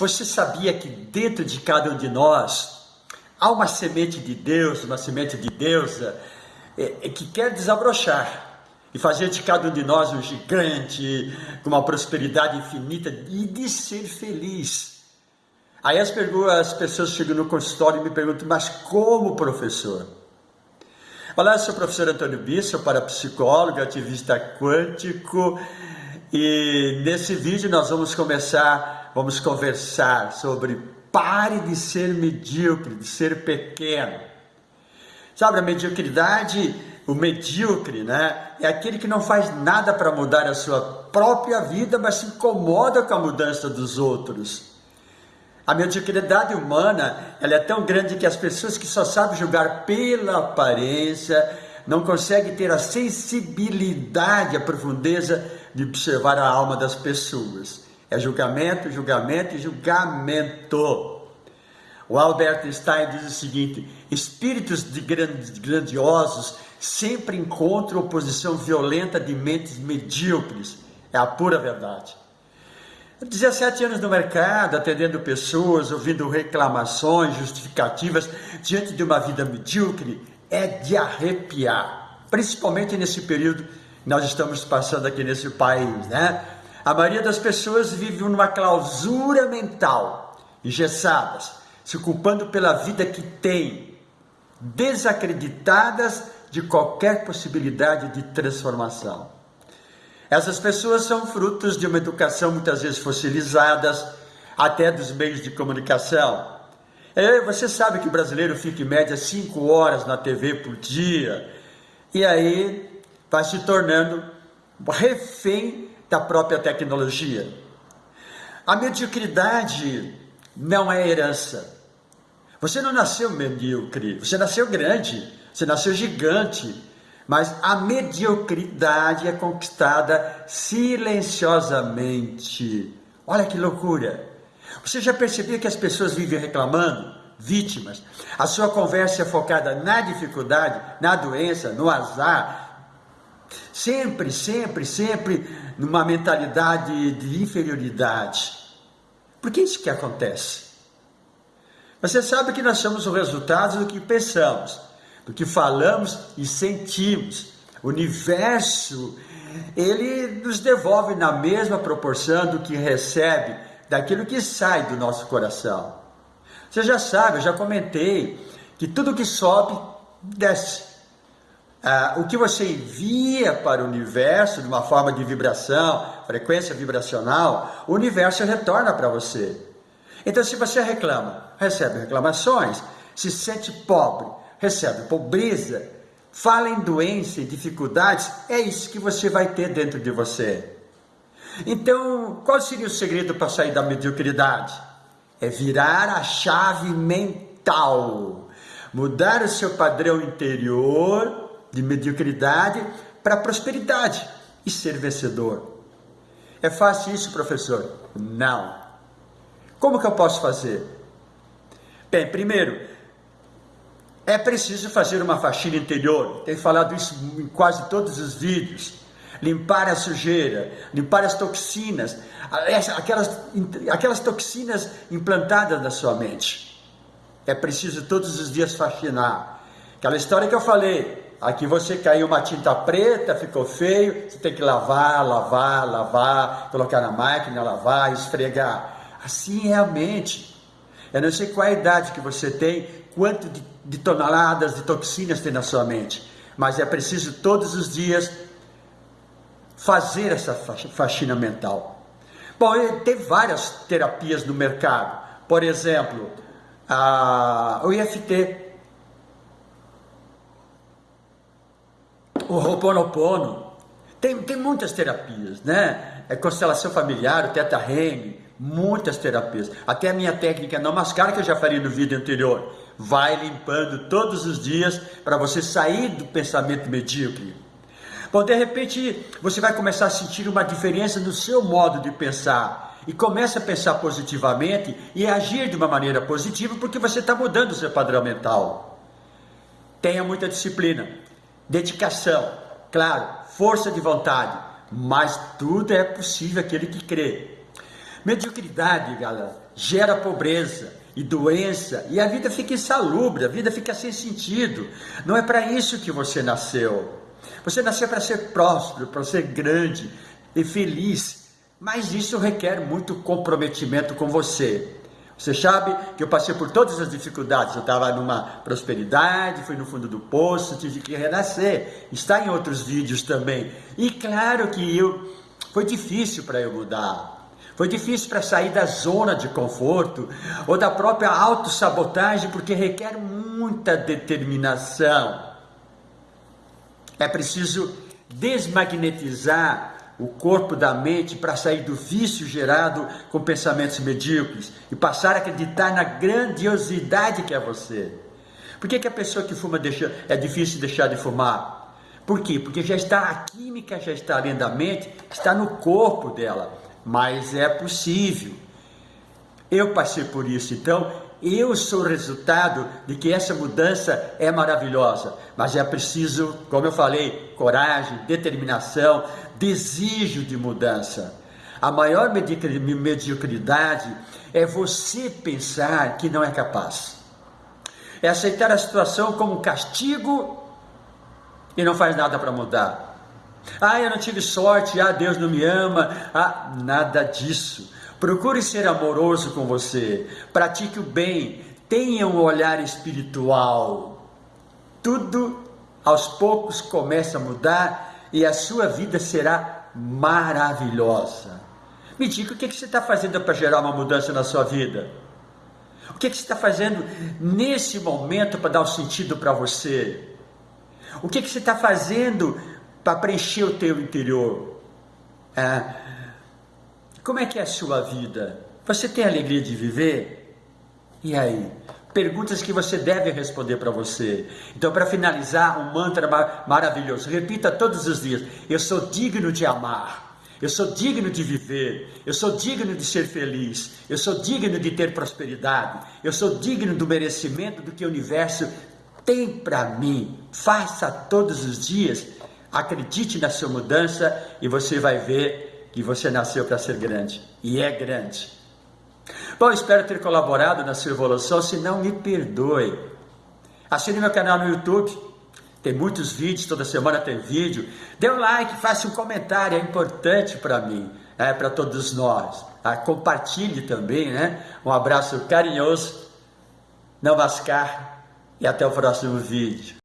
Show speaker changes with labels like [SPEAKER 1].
[SPEAKER 1] Você sabia que dentro de cada um de nós há uma semente de Deus, uma semente de deusa, é, é, que quer desabrochar e fazer de cada um de nós um gigante, com uma prosperidade infinita e de ser feliz. Aí as, as pessoas chegam no consultório e me perguntam, mas como professor? Olá, eu sou o professor Antônio Bisso, parapsicólogo, ativista quântico, e nesse vídeo nós vamos começar, vamos conversar sobre pare de ser medíocre, de ser pequeno. Sabe, a mediocridade o medíocre, né? É aquele que não faz nada para mudar a sua própria vida, mas se incomoda com a mudança dos outros. A mediocridade humana, ela é tão grande que as pessoas que só sabem julgar pela aparência não conseguem ter a sensibilidade, a profundeza de observar a alma das pessoas. É julgamento, julgamento e julgamento. O Albert Einstein diz o seguinte: espíritos grandiosos sempre encontram oposição violenta de mentes medíocres. É a pura verdade. 17 anos no mercado, atendendo pessoas, ouvindo reclamações, justificativas diante de uma vida medíocre, é de arrepiar. Principalmente nesse período que nós estamos passando aqui nesse país, né? A maioria das pessoas vive numa clausura mental, engessadas, se culpando pela vida que tem, desacreditadas de qualquer possibilidade de transformação. Essas pessoas são frutos de uma educação muitas vezes fossilizadas, até dos meios de comunicação. É, você sabe que o brasileiro fica em média 5 horas na TV por dia, e aí vai se tornando refém da própria tecnologia. A mediocridade não é herança. Você não nasceu medíocre, você nasceu grande. Você nasceu gigante, mas a mediocridade é conquistada silenciosamente. Olha que loucura! Você já percebeu que as pessoas vivem reclamando? Vítimas. A sua conversa é focada na dificuldade, na doença, no azar. Sempre, sempre, sempre numa mentalidade de inferioridade. Por que isso que acontece? Você sabe que nós somos o resultado do que pensamos do que falamos e sentimos. O universo, ele nos devolve na mesma proporção do que recebe, daquilo que sai do nosso coração. Você já sabe, eu já comentei, que tudo que sobe, desce. Ah, o que você envia para o universo de uma forma de vibração, frequência vibracional, o universo retorna para você. Então, se você reclama, recebe reclamações, se sente pobre, recebe pobreza, fala em doença e dificuldades, é isso que você vai ter dentro de você. Então, qual seria o segredo para sair da mediocridade? É virar a chave mental, mudar o seu padrão interior de mediocridade para prosperidade e ser vencedor. É fácil isso, professor? Não. Como que eu posso fazer? Bem, primeiro, é preciso fazer uma faxina interior, tenho falado isso em quase todos os vídeos. Limpar a sujeira, limpar as toxinas, aquelas, aquelas toxinas implantadas na sua mente. É preciso todos os dias faxinar. Aquela história que eu falei, aqui você caiu uma tinta preta, ficou feio, você tem que lavar, lavar, lavar, colocar na máquina, lavar, esfregar. Assim é a mente. Eu não sei qual a idade que você tem, quanto de, de toneladas de toxinas tem na sua mente, mas é preciso todos os dias fazer essa faxina mental. Bom, tem várias terapias no mercado. Por exemplo, a, o IFT, o Ho'oponopono. Tem, tem muitas terapias, né? É constelação familiar, o Teta Healing, muitas terapias. Até a minha técnica não mascar, que eu já falei no vídeo anterior, vai limpando todos os dias para você sair do pensamento medíocre. Bom, de repente você vai começar a sentir uma diferença no seu modo de pensar e começa a pensar positivamente e agir de uma maneira positiva porque você está mudando o seu padrão mental. Tenha muita disciplina, dedicação, claro, força de vontade, mas tudo é possível aquele que crê. Mediocridade, galera, gera pobreza e doença, e a vida fica insalubre, a vida fica sem sentido. Não é para isso que você nasceu. Você nasceu para ser próspero, para ser grande e feliz, mas isso requer muito comprometimento com você. Você sabe que eu passei por todas as dificuldades. Eu estava numa prosperidade, fui no fundo do poço, tive que renascer. Está em outros vídeos também. E claro que eu foi difícil para eu mudar. Foi difícil para sair da zona de conforto ou da própria autossabotagem, porque requer muita determinação. É preciso desmagnetizar o corpo da mente para sair do vício gerado com pensamentos medíocres e passar a acreditar na grandiosidade que é você. Por que, que a pessoa que fuma deixa, é difícil deixar de fumar? Por quê? Porque já está, a química já está além da mente, está no corpo dela mas é possível. Eu passei por isso, então eu sou resultado de que essa mudança é maravilhosa, mas é preciso, como eu falei, coragem, determinação, desejo de mudança. A maior mediocridade é você pensar que não é capaz. É aceitar a situação como um castigo e não faz nada para mudar. Ah, eu não tive sorte, ah, Deus não me ama, ah, nada disso. Procure ser amoroso com você, pratique o bem, tenha um olhar espiritual. Tudo aos poucos começa a mudar e a sua vida será maravilhosa. Me diga o que, você está fazendo para gerar uma mudança na sua vida? O que, que você está fazendo nesse momento para dar um sentido para você? O que, que você está fazendo para preencher o teu interior. É, como é que é a sua vida? Você tem alegria de viver? E aí? Perguntas que você deve responder para você. Então, para finalizar, um mantra mar maravilhoso. Repita todos os dias: Eu sou digno de amar. Eu sou digno de viver, eu sou digno de ser feliz, eu sou digno de ter prosperidade, eu sou digno do merecimento do que o universo tem para mim. Faça todos os dias Acredite na sua mudança e você vai ver que você nasceu para ser grande. E é grande. Bom, espero ter colaborado na sua evolução. Se não, me perdoe. Assine meu canal no YouTube. Tem muitos vídeos, toda semana tem vídeo. Dê um like, faça um comentário, é importante para mim, é, para todos nós. Ah, compartilhe também, né? Um abraço carinhoso, não mascar e até o próximo vídeo.